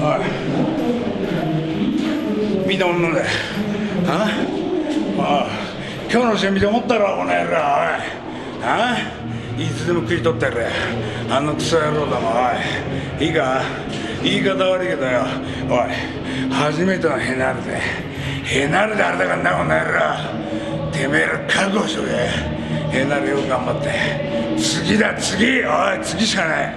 おい。みんなんだよああ。今日の試合見て思ったろこの野郎おい。あ？いつでも食い取ってやれ。あのクソ野郎だもおい。いいか？言い方悪いけどよ。おい。初めてのヘナルで。ヘナルであれだからなこの野郎。てめえら覚悟しとけ。ヘナルよく頑張って。次だ次。おい次しかない。